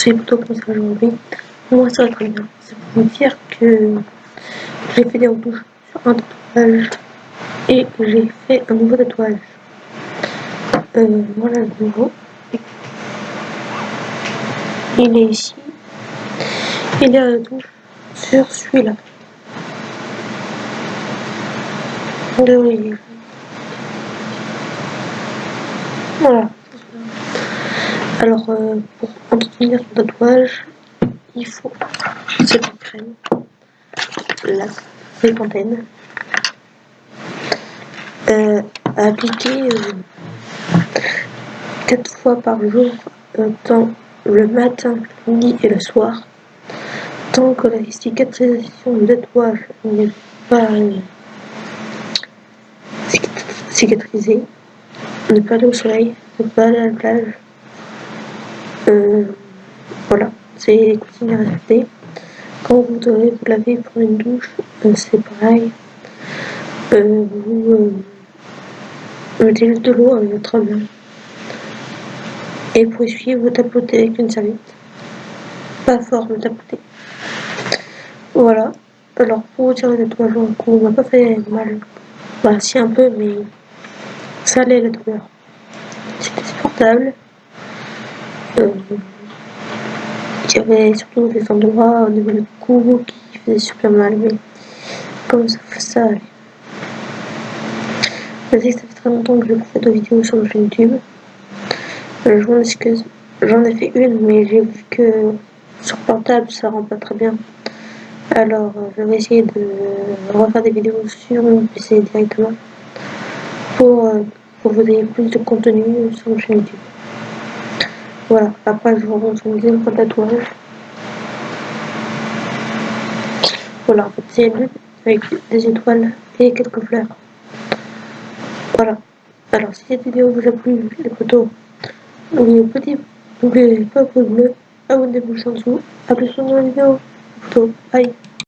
c'est plutôt ça aujourd'hui. Moi, ça va très bien. C'est pour vous dire que j'ai fait des retouches sur un tatouage et j'ai fait un nouveau tatouage. Euh, voilà le nouveau. Il est ici. Il la touche sur celui-là. Voilà. Alors, euh, pour entretenir son tatouage, il faut cette crème, la fontaine, euh, appliquer euh, 4 fois par jour, euh, tant le matin, le midi et le soir, tant que la cicatrisation du tatouage n'est pas cicatrisée, ne pas aller au soleil, ne pas aller à la plage, euh, voilà, c'est consignes à respecter. Quand vous devez vous laver pour une douche, euh, c'est pareil. Euh, vous mettez juste de l'eau avec votre main. Et pour essuyer, vous tapotez avec une serviette. Pas fort, mais tapotez. Voilà. Alors, pour retirer le tatouage en cou, on m'a pas fait mal. Bah, si un peu, mais ça allait la douleur. C'était supportable. Euh, y avait surtout des endroits au niveau du cou qui faisaient super mal, mais comme ça, ça allait. Ça fait très longtemps que je fais de vidéos sur ma chaîne YouTube. Euh, je m'en excuse. J'en ai fait une, mais j'ai vu que sur portable ça rend pas très bien. Alors, euh, je vais essayer de refaire des vidéos sur mon PC directement pour, euh, pour vous ayez plus de contenu sur ma chaîne YouTube. Voilà, après je montre une deuxième fois tatouage. Voilà, en fait c'est une avec des étoiles et quelques fleurs. Voilà. Alors si cette vidéo vous a plu, les photos, n'oubliez pas, pas de bleu, abonnez-vous en dessous. A plus dans la vidéo. Photo. Bye.